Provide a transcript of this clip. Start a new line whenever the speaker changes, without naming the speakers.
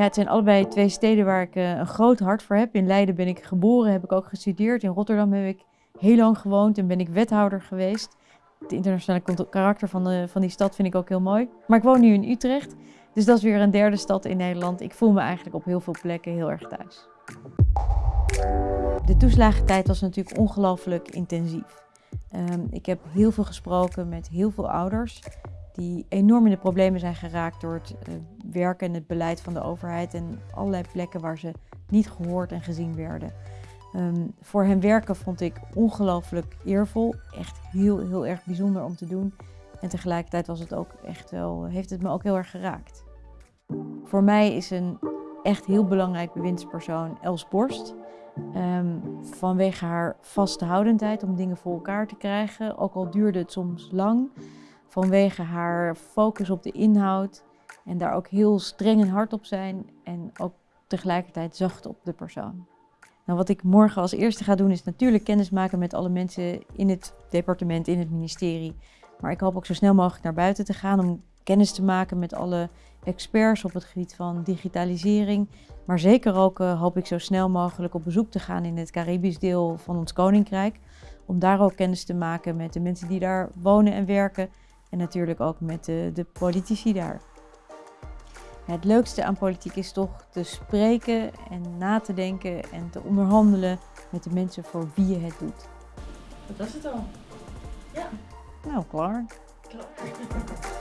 Ja, het zijn allebei twee steden waar ik eh, een groot hart voor heb. In Leiden ben ik geboren, heb ik ook gestudeerd. In Rotterdam heb ik heel lang gewoond en ben ik wethouder geweest. Het internationale karakter van, de, van die stad vind ik ook heel mooi. Maar ik woon nu in Utrecht, dus dat is weer een derde stad in Nederland. Ik voel me eigenlijk op heel veel plekken heel erg thuis. De toeslagentijd was natuurlijk ongelooflijk intensief. Ehm, ik heb heel veel gesproken met heel veel ouders die enorm in de problemen zijn geraakt door het uh, werken en het beleid van de overheid en allerlei plekken waar ze niet gehoord en gezien werden. Ehm, voor hen werken vond ik ongelooflijk eervol, echt heel, heel erg bijzonder om te doen. En tegelijkertijd was het ook echt wel, heeft het me ook heel erg geraakt. Voor mij is een echt heel belangrijk bewindspersoon Els Borst. Ehm, vanwege haar vasthoudendheid om dingen voor elkaar te krijgen, ook al duurde het soms lang. Vanwege haar focus op de inhoud en daar ook heel streng en hard op zijn en ook tegelijkertijd zacht op de persoon. Nou, wat ik morgen als eerste ga doen is natuurlijk kennis maken met alle mensen in het departement, in het ministerie. Maar ik hoop ook zo snel mogelijk naar buiten te gaan om kennis te maken met alle experts op het gebied van digitalisering. Maar zeker ook uh, hoop ik zo snel mogelijk op bezoek te gaan in het Caribisch deel van ons koninkrijk. Om daar ook kennis te maken met de mensen die daar wonen en werken. En natuurlijk ook met de, de politici daar. Het leukste aan politiek is toch te spreken en na te denken en te onderhandelen met de mensen voor wie je het doet.
Dat was het al. Ja.
Nou, klaar.
Klaar.